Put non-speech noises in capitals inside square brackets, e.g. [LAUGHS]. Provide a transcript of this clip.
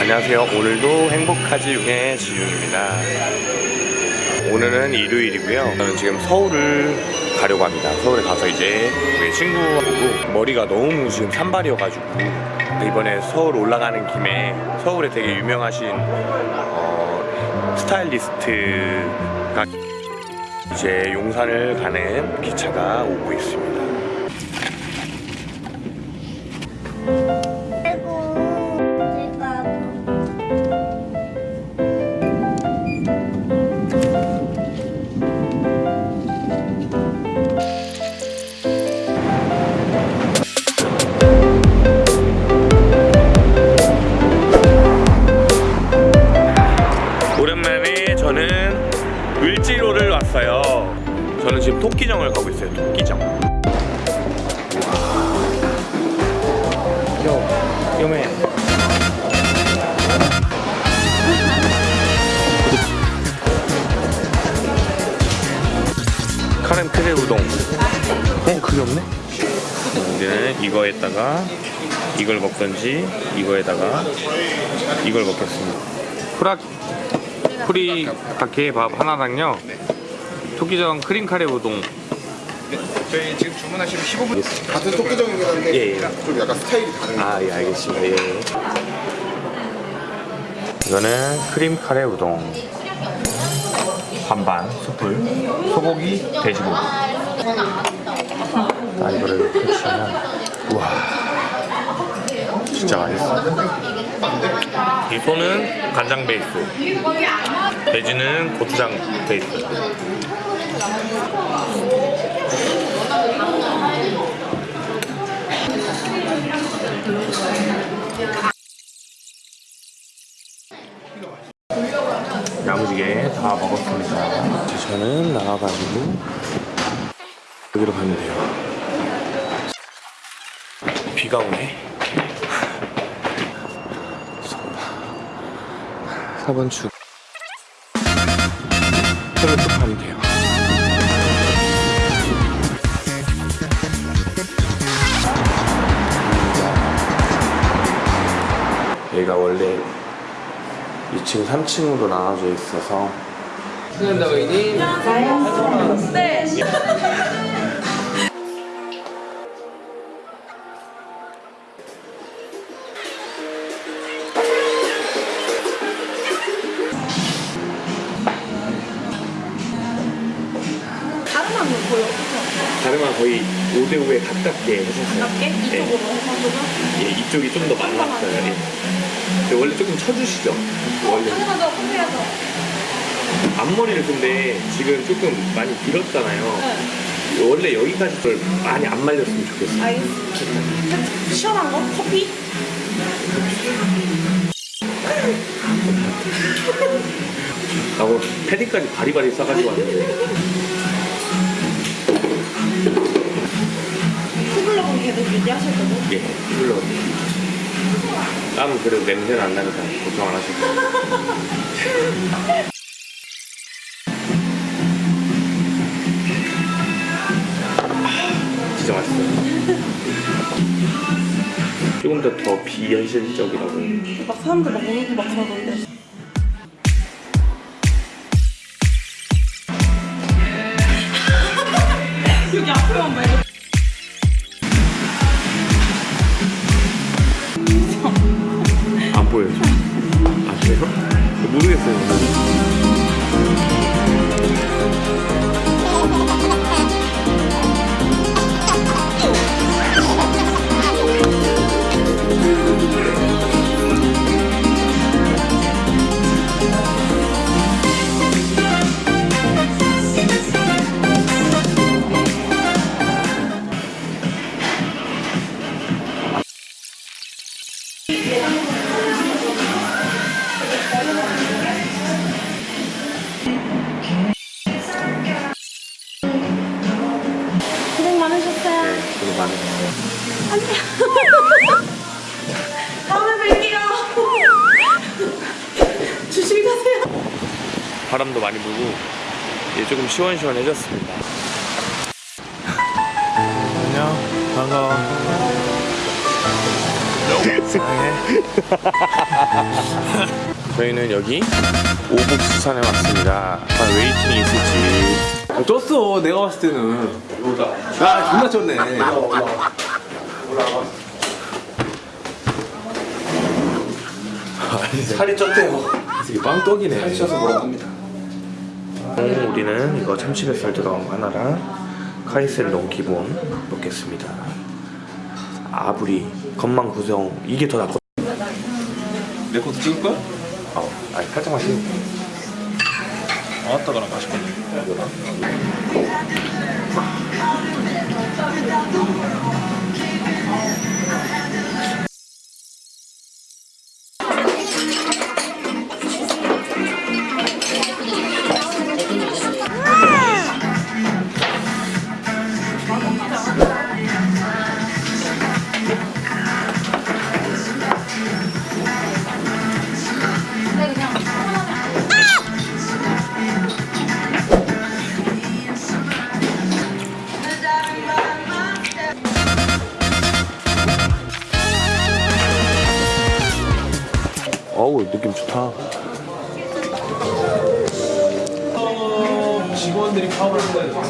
안녕하세요. 오늘도 행복하지 융의 지윤입니다. 오늘은 일요일이고요. 저는 지금 서울을 가려고 합니다. 서울에 가서 이제 우리 친구하고 머리가 너무 지금 산발이어가지고 이번에 서울 올라가는 김에 서울에 되게 유명하신 어, 스타일리스트가 이제 용산을 가는 기차가 오고 있습니다. 토끼정을 가고 있어요. 토끼정. 요, 요매. 카렌 크레 우동. 어, 그게 없네? 이제는 이거에다가 이걸 먹던지 이거에다가 이걸 먹겠습니다. 프라 후리카케 밥 하나랑요. 토끼정 크림 카레 우동. 저희 지금 주문하시면 15분 같은 토끼정이긴 한데 예, 예. 좀 약간 스타일이 다른 거 아, 예, 알겠습니다. 예. 이거는 크림 카레 우동. 반반 숯불. 소고기, 돼지고기. 아, 이거를 헤치면 우와. 진짜 맛있어. 이 소는 간장 베이스. 돼지는 고추장 베이스. 야무지게 다 먹었습니다. 이제 저는 나가가지고 여기로 가면 돼요. 비가 오네. 4번 출. 저를 쭉 가면 돼요. 여기가 원래 2층, 3층으로 나눠져 있어서 다른 다름한 거의 5대5에 가깝게 해주셨어요. 할게? 이쪽으로 해가지고 예, 이쪽이 좀 더 많았어요. 예. 근데 원래 조금 쳐주시죠? 원래 하나도 컴퓨터 앞머리를 근데 지금 조금 많이 길었잖아요. 네 원래 여기까지 좀 많이 안 말렸으면 좋겠어요. 알겠어 시원한 거? 커피? 나고 패딩까지 바리바리 싸가지고 왔는데 계속 유지하실 거고 예, 휘둘러. 땀은 그래도 냄새는 안 나니까 걱정 안 하셔도. 아, 진짜 맛있어요. 조금 더 더 비현실적이라고. 막 사람들 막 울고 막 그러던데 네, 저도 많으셨어요. 다음에 뵐게요 조심히 가세요 바람도 많이 불고 이제 조금 시원시원해졌습니다. 안녕, 반가워. [LAUGHS] 저희는 여기 오복수산에 왔습니다. 과연 웨이팅이 있을지. 쪘어 내가 봤을 때는 야 존나 쪘네 살이 쪘대요 이게 빵떡이네 살이 쪄서 뭐라고 합니다 오늘 우리는 이거 참치뱃살 들어간 거 하나랑 카이셀롱 기본 먹겠습니다. 아부리, 건망 구성 이게 더 낫거든. 내 것도 찍을 거야? 어, 아니 살짝만 씹. 아 따 그럼 맛있겠네 어우 느낌 좋다. 직원들이 파업을 한다